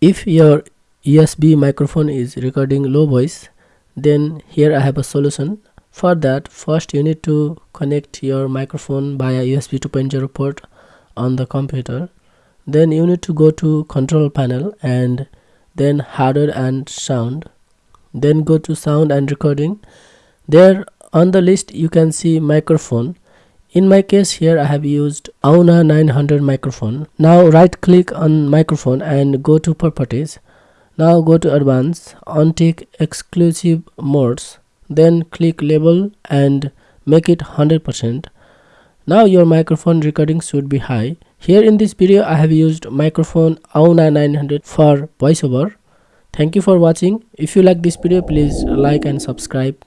if your USB microphone is recording low voice then here I have a solution. For that first you need to connect your microphone via USB 2.0 port on the computer. Then you need to go to control panel and then hardware and sound. Then go to sound and recording. There on the list you can see microphone in my case here I have used Auna 900 microphone. Now right click on microphone and go to properties. Now go to advanced untick exclusive modes. Then click label and make it 100% now your microphone recording should be high. Here in this video I have used microphone Auna 900 for voiceover. Thank you for watching. If you like this video please like and subscribe